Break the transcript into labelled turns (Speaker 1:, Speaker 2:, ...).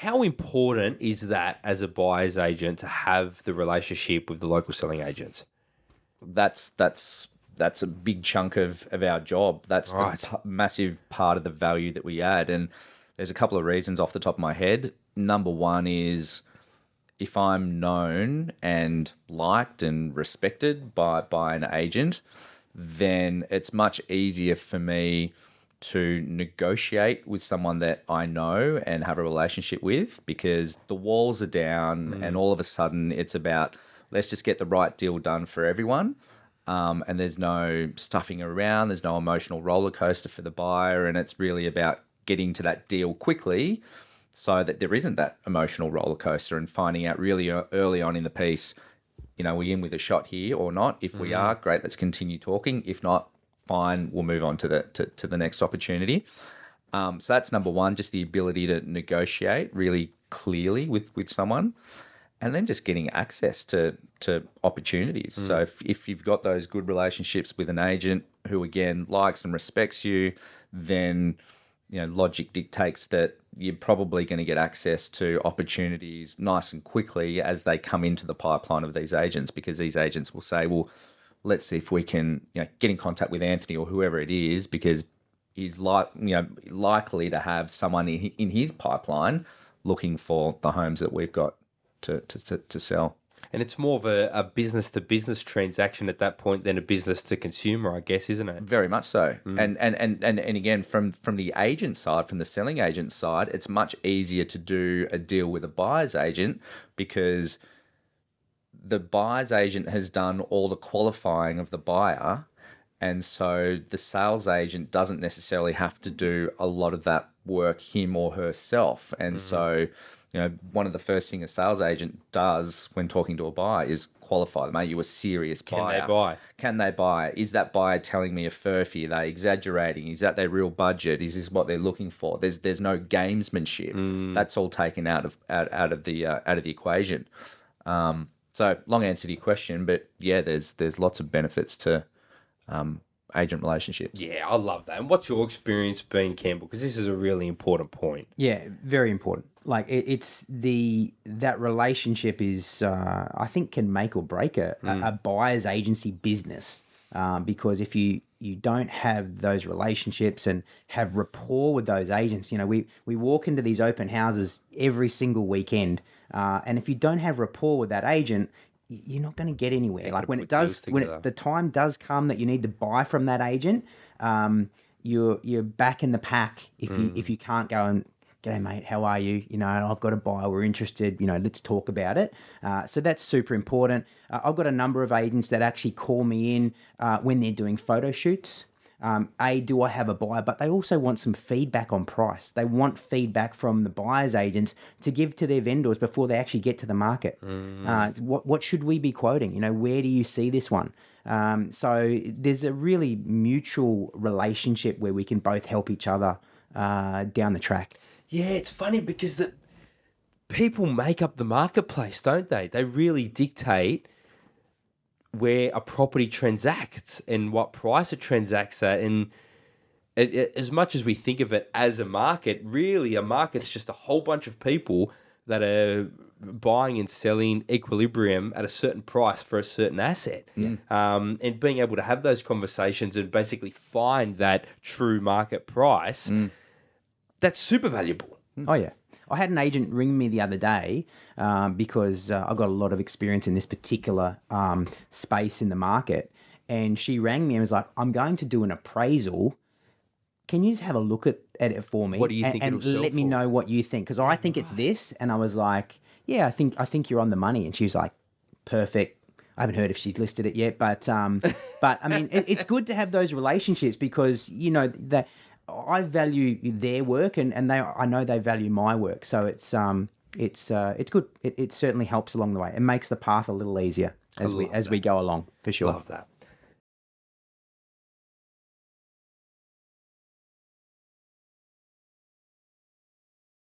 Speaker 1: How important is that as a buyer's agent to have the relationship with the local selling agents?
Speaker 2: That's that's that's a big chunk of, of our job. That's
Speaker 1: Right.
Speaker 2: the massive part of the value that we add. And there's a couple of reasons off the top of my head. Number one is if I'm known and liked and respected by, by an agent, then it's much easier for me to negotiate with someone that I know and have a relationship with because the walls are down and all of a sudden it's about let's just get the right deal done for everyone. Um, and there's no stuffing around, there's no emotional roller coaster for the buyer, and it's really about getting to that deal quickly so that there isn't that emotional roller coaster and finding out really early on in the piece, you know, we in with a shot here or not. If we are, great, let's continue talking. If not, fine, we'll move on to the to, to the next opportunity. Um, so that's number one, just the ability to negotiate really clearly with with someone, and then just getting access to to opportunities. So if, if you've got those good relationships with an agent who again likes and respects you, then you know logic dictates that you're probably going to get access to opportunities nice and quickly as they come into the pipeline of these agents because these agents will say well let's see if we can you know get in contact with Anthony or whoever it is because he's like you know likely to have someone in, in his pipeline looking for the homes that we've got to to, to, to sell
Speaker 1: And it's more of a, a business to business transaction at that point than a business to consumer, I guess, isn't it?
Speaker 2: Very much so. Mm. And, and and and and again from from the agent side, from the selling agent side, it's much easier to do a deal with a buyer's agent because the buyer's agent has done all the qualifying of the buyer and so the sales agent doesn't necessarily have to do a lot of that work him or herself and so you know one of the first thing a sales agent does when talking to a buyer is qualify them are you a serious
Speaker 1: Can
Speaker 2: buyer
Speaker 1: they buy?
Speaker 2: can they buy? Is that buyer telling me a furphy? Are they exaggerating? Is that their real budget? Is this what they're looking for? There's there's no gamesmanship. That's all taken out of out, out of the uh, out of the equation. Um, so long answer to your question, but yeah, there's there's lots of benefits to um, agent relationships.
Speaker 1: Yeah, I love that. And what's your experience being Campbell? Because this is a really important point.
Speaker 3: Yeah, very important. Like it, it's the that relationship is uh, I think can make or break a, a, a buyer's agency business um, because if you you don't have those relationships and have rapport with those agents, you know we we walk into these open houses every single weekend, uh, and if you don't have rapport with that agent. You're not going to get anywhere. like when it does, when it, the time does come that you need to buy from that agent, um, you're you're back in the pack if you if you can't go and G'day, mate. How are you? You know, I've got a buy. We're interested. You know, let's talk about it. Uh, so that's super important. Uh, I've got a number of agents that actually call me in uh, when they're doing photo shoots. Um, a, do I have a buyer? But they also want some feedback on price. They want feedback from the buyer's agents to give to their vendors before they actually get to the market. Uh, what what should we be quoting? You know, where do you see this one? Um, so there's a really mutual relationship where we can both help each other uh, down the track.
Speaker 1: Yeah, it's funny because the people make up the marketplace, don't they? They really dictate where a property transacts and what price it transacts at. And it, it- as much as we think of it as a market, really a market's just a whole bunch of people that are buying and selling equilibrium at a certain price for a certain asset. Um, and being able to have those conversations and basically find that true market price, that's super valuable.
Speaker 3: Oh yeah. I had an agent ring me the other day um, because uh, I got a lot of experience in this particular um, space in the market, and she rang me and was like, "I'm going to do an appraisal. Can you just have a look at, at it for me?
Speaker 1: What do you
Speaker 3: and,
Speaker 1: think
Speaker 3: and
Speaker 1: it'll sell
Speaker 3: let me
Speaker 1: for?"
Speaker 3: know what you think because I think it's this." And I was like, "Yeah, I think I think you're on the money." And she was like, "Perfect." I haven't heard if she's listed it yet, but um, but I mean, it, it's good to have those relationships because you know that I value their work and, and they I know they value my work, so it's um it's uh it's good. It, it certainly helps along the way. It makes the path a little easier as we as we go along for sure.
Speaker 1: Love that.